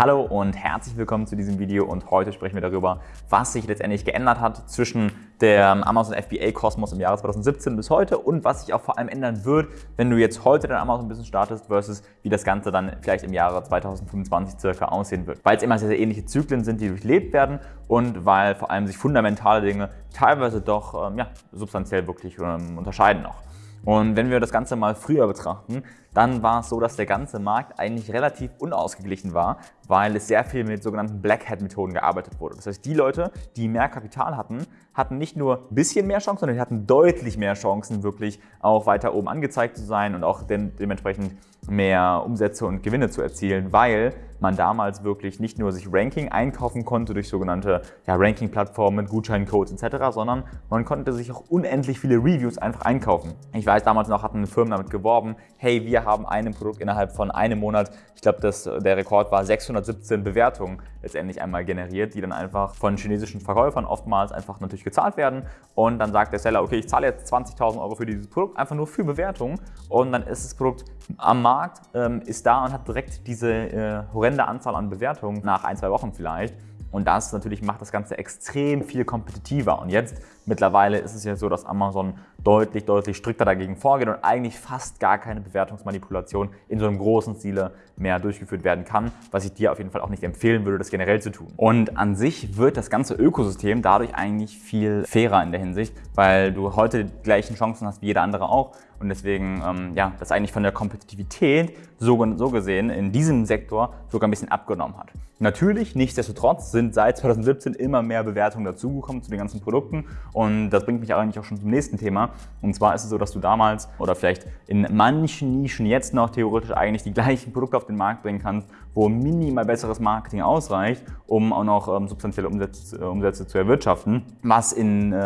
Hallo und herzlich willkommen zu diesem Video und heute sprechen wir darüber, was sich letztendlich geändert hat zwischen dem Amazon FBA Kosmos im Jahre 2017 bis heute und was sich auch vor allem ändern wird, wenn du jetzt heute dein Amazon Business startest versus wie das Ganze dann vielleicht im Jahre 2025 circa aussehen wird. Weil es immer sehr, sehr ähnliche Zyklen sind, die durchlebt werden und weil vor allem sich fundamentale Dinge teilweise doch ähm, ja, substanziell wirklich ähm, unterscheiden noch. Und wenn wir das Ganze mal früher betrachten, dann war es so, dass der ganze Markt eigentlich relativ unausgeglichen war, weil es sehr viel mit sogenannten Black Hat Methoden gearbeitet wurde. Das heißt, die Leute, die mehr Kapital hatten, hatten nicht nur ein bisschen mehr Chancen, sondern die hatten deutlich mehr Chancen, wirklich auch weiter oben angezeigt zu sein und auch dementsprechend mehr Umsätze und Gewinne zu erzielen, weil man damals wirklich nicht nur sich Ranking einkaufen konnte durch sogenannte ja, Ranking-Plattformen, Gutscheincodes etc., sondern man konnte sich auch unendlich viele Reviews einfach einkaufen. Ich weiß, damals noch hatten Firmen damit geworben, hey, wir haben ein Produkt innerhalb von einem Monat, ich glaube, der Rekord war 617 Bewertungen letztendlich einmal generiert, die dann einfach von chinesischen Verkäufern oftmals einfach natürlich gezahlt werden. Und dann sagt der Seller, okay, ich zahle jetzt 20.000 Euro für dieses Produkt, einfach nur für Bewertungen. Und dann ist das Produkt am Markt, ähm, ist da und hat direkt diese äh, horrende Anzahl an Bewertungen nach ein, zwei Wochen vielleicht und das natürlich macht das Ganze extrem viel kompetitiver. Und jetzt mittlerweile ist es ja so, dass Amazon deutlich, deutlich strikter dagegen vorgeht und eigentlich fast gar keine Bewertungsmanipulation in so einem großen Stile mehr durchgeführt werden kann, was ich dir auf jeden Fall auch nicht empfehlen würde, das generell zu tun. Und an sich wird das ganze Ökosystem dadurch eigentlich viel fairer in der Hinsicht, weil du heute die gleichen Chancen hast wie jeder andere auch und deswegen, ähm, ja, das eigentlich von der Kompetitivität so, so gesehen in diesem Sektor sogar ein bisschen abgenommen hat. Natürlich, nichtsdestotrotz sind seit 2017 immer mehr Bewertungen dazugekommen zu den ganzen Produkten und das bringt mich eigentlich auch schon zum nächsten Thema. Und zwar ist es so, dass du damals oder vielleicht in manchen Nischen jetzt noch theoretisch eigentlich die gleichen Produkte auf den Markt bringen kannst, wo minimal besseres Marketing ausreicht, um auch noch ähm, substanzielle Umsätze, äh, Umsätze, zu erwirtschaften, was in äh,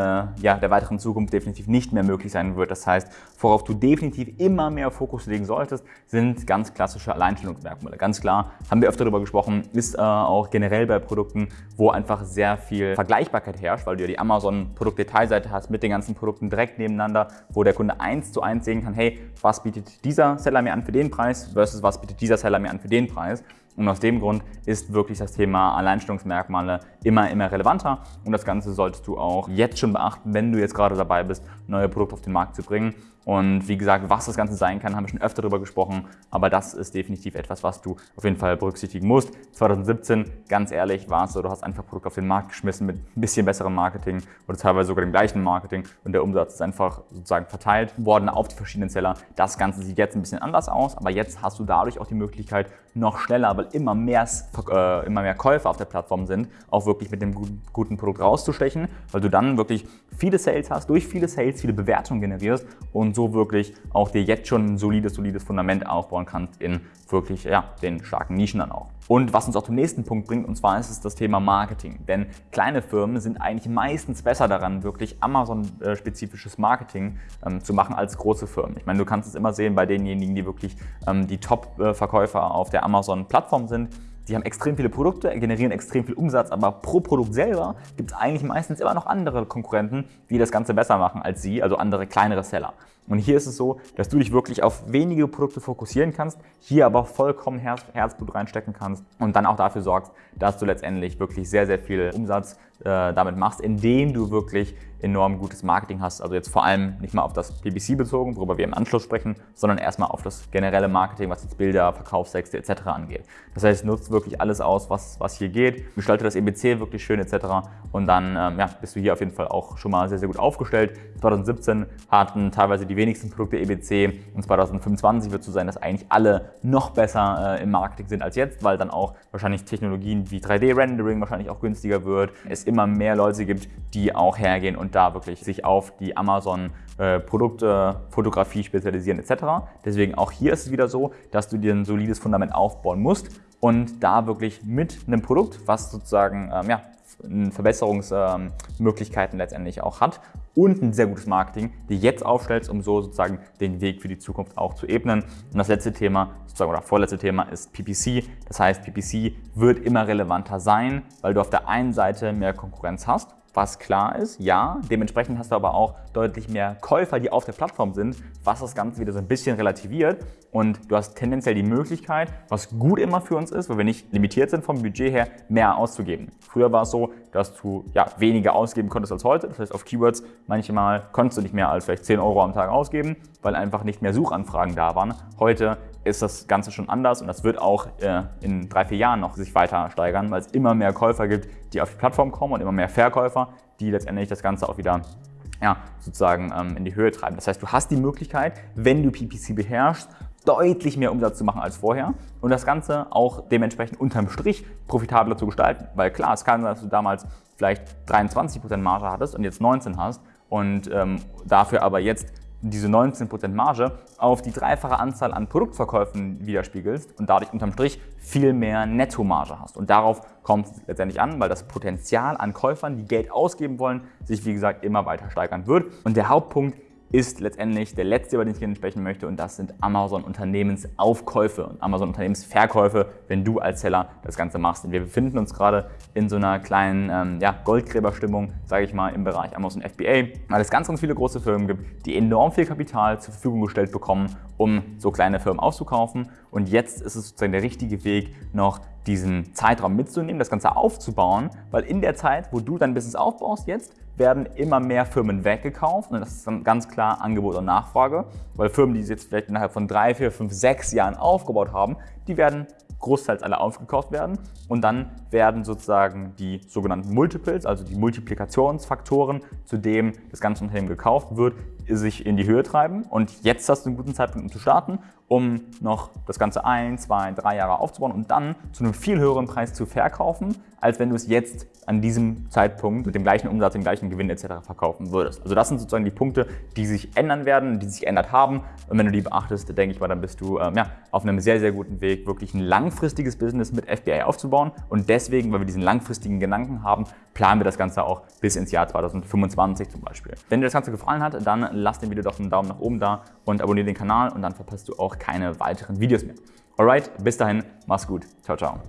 ja, der weiteren Zukunft definitiv nicht mehr möglich sein wird. Das heißt, worauf du definitiv immer mehr Fokus legen solltest, sind ganz klassische Alleinstellungsmerkmale. Ganz klar, haben wir öfter darüber gesprochen, ist äh, auch generell bei Produkten, wo einfach sehr viel Vergleichbarkeit herrscht, weil du ja die Amazon-Produktdetailseite hast mit den ganzen Produkten direkt nebeneinander, wo der Kunde eins zu eins sehen kann, hey, was bietet dieser Seller mir an für den Preis versus was bietet dieser Seller mir an für den Preis. Und aus dem Grund ist wirklich das Thema Alleinstellungsmerkmale immer, immer relevanter. Und das Ganze solltest du auch jetzt schon beachten, wenn du jetzt gerade dabei bist, neue Produkte auf den Markt zu bringen. Und wie gesagt, was das Ganze sein kann, haben wir schon öfter darüber gesprochen. Aber das ist definitiv etwas, was du auf jeden Fall berücksichtigen musst. 2017, ganz ehrlich, war es so, du hast einfach Produkte auf den Markt geschmissen mit ein bisschen besserem Marketing oder teilweise sogar dem gleichen Marketing. Und der Umsatz ist einfach sozusagen verteilt worden auf die verschiedenen Seller. Das Ganze sieht jetzt ein bisschen anders aus. Aber jetzt hast du dadurch auch die Möglichkeit, noch schneller, weil immer mehr, äh, immer mehr Käufer auf der Plattform sind, auch wirklich mit dem guten, Produkt rauszustechen, weil du dann wirklich viele Sales hast, durch viele Sales viele Bewertungen generierst und so wirklich auch dir jetzt schon ein solides, solides Fundament aufbauen kannst in wirklich ja, den starken Nischen dann auch. Und was uns auch zum nächsten Punkt bringt, und zwar ist es das Thema Marketing. Denn kleine Firmen sind eigentlich meistens besser daran, wirklich Amazon-spezifisches Marketing ähm, zu machen als große Firmen. Ich meine, du kannst es immer sehen bei denjenigen, die wirklich ähm, die Top-Verkäufer auf der Amazon-Plattform sind. Die haben extrem viele Produkte, generieren extrem viel Umsatz, aber pro Produkt selber gibt es eigentlich meistens immer noch andere Konkurrenten, die das Ganze besser machen als sie, also andere kleinere Seller. Und hier ist es so, dass du dich wirklich auf wenige Produkte fokussieren kannst, hier aber vollkommen Herz, Herzblut reinstecken kannst und dann auch dafür sorgst, dass du letztendlich wirklich sehr, sehr viel Umsatz äh, damit machst, indem du wirklich enorm gutes Marketing hast. Also jetzt vor allem nicht mal auf das PPC bezogen, worüber wir im Anschluss sprechen, sondern erstmal auf das generelle Marketing, was jetzt Bilder, Verkaufstexte etc. angeht. Das heißt, nutzt wirklich alles aus, was, was hier geht, gestalte das EBC wirklich schön etc. Und dann ähm, ja, bist du hier auf jeden Fall auch schon mal sehr, sehr gut aufgestellt. 2017 hatten teilweise die wenigsten Produkte EBC und 2025 wird es so sein, dass eigentlich alle noch besser äh, im Marketing sind als jetzt, weil dann auch wahrscheinlich Technologien wie 3D-Rendering wahrscheinlich auch günstiger wird. Es immer mehr Leute gibt, die auch hergehen und da wirklich sich auf die Amazon äh, Produkte, Fotografie spezialisieren etc. Deswegen auch hier ist es wieder so, dass du dir ein solides Fundament aufbauen musst und da wirklich mit einem Produkt, was sozusagen ähm, ja, Verbesserungsmöglichkeiten letztendlich auch hat und ein sehr gutes Marketing, die jetzt aufstellst, um so sozusagen den Weg für die Zukunft auch zu ebnen. Und das letzte Thema, sozusagen oder vorletzte Thema ist PPC. Das heißt, PPC wird immer relevanter sein, weil du auf der einen Seite mehr Konkurrenz hast was klar ist, ja. Dementsprechend hast du aber auch deutlich mehr Käufer, die auf der Plattform sind, was das Ganze wieder so ein bisschen relativiert. Und du hast tendenziell die Möglichkeit, was gut immer für uns ist, weil wir nicht limitiert sind vom Budget her, mehr auszugeben. Früher war es so, dass du ja, weniger ausgeben konntest als heute. Das heißt, auf Keywords manchmal konntest du nicht mehr als vielleicht 10 Euro am Tag ausgeben, weil einfach nicht mehr Suchanfragen da waren. Heute ist das Ganze schon anders und das wird auch äh, in drei, vier Jahren noch sich weiter steigern, weil es immer mehr Käufer gibt, die auf die Plattform kommen und immer mehr Verkäufer, die letztendlich das Ganze auch wieder ja, sozusagen ähm, in die Höhe treiben. Das heißt, du hast die Möglichkeit, wenn du PPC beherrschst, deutlich mehr Umsatz zu machen als vorher und das Ganze auch dementsprechend unterm Strich profitabler zu gestalten. Weil klar, es kann sein, dass du damals vielleicht 23% Marge hattest und jetzt 19 hast und ähm, dafür aber jetzt diese 19% Marge auf die dreifache Anzahl an Produktverkäufen widerspiegelst und dadurch unterm Strich viel mehr Nettomarge hast. Und darauf kommt es letztendlich an, weil das Potenzial an Käufern, die Geld ausgeben wollen, sich wie gesagt immer weiter steigern wird. Und der Hauptpunkt ist letztendlich der letzte, über den ich gerne sprechen möchte und das sind Amazon Unternehmensaufkäufe und Amazon Unternehmensverkäufe, wenn du als Seller das Ganze machst. Und wir befinden uns gerade in so einer kleinen ähm, ja, Goldgräberstimmung, sage ich mal, im Bereich Amazon FBA, weil es ganz, ganz viele große Firmen gibt, die enorm viel Kapital zur Verfügung gestellt bekommen, um so kleine Firmen auszukaufen. Und jetzt ist es sozusagen der richtige Weg, noch diesen Zeitraum mitzunehmen, das Ganze aufzubauen, weil in der Zeit, wo du dein Business aufbaust jetzt, werden immer mehr Firmen weggekauft. Und das ist dann ganz klar Angebot und Nachfrage, weil Firmen, die sie jetzt vielleicht innerhalb von drei, vier, fünf, sechs Jahren aufgebaut haben, die werden großteils alle aufgekauft werden. Und dann werden sozusagen die sogenannten Multiples, also die Multiplikationsfaktoren, zu dem das ganze Unternehmen gekauft wird, sich in die Höhe treiben und jetzt hast du einen guten Zeitpunkt, um zu starten, um noch das Ganze ein, zwei, drei Jahre aufzubauen und dann zu einem viel höheren Preis zu verkaufen, als wenn du es jetzt an diesem Zeitpunkt mit dem gleichen Umsatz, dem gleichen Gewinn etc. verkaufen würdest. Also das sind sozusagen die Punkte, die sich ändern werden, die sich geändert haben. Und wenn du die beachtest, denke ich mal, dann bist du ähm, ja, auf einem sehr, sehr guten Weg, wirklich ein langfristiges Business mit FBI aufzubauen. Und deswegen, weil wir diesen langfristigen Gedanken haben, planen wir das Ganze auch bis ins Jahr 2025 zum Beispiel. Wenn dir das Ganze gefallen hat, dann lass dem Video doch einen Daumen nach oben da und abonniere den Kanal und dann verpasst du auch keine weiteren Videos mehr. Alright, bis dahin, mach's gut. Ciao, ciao.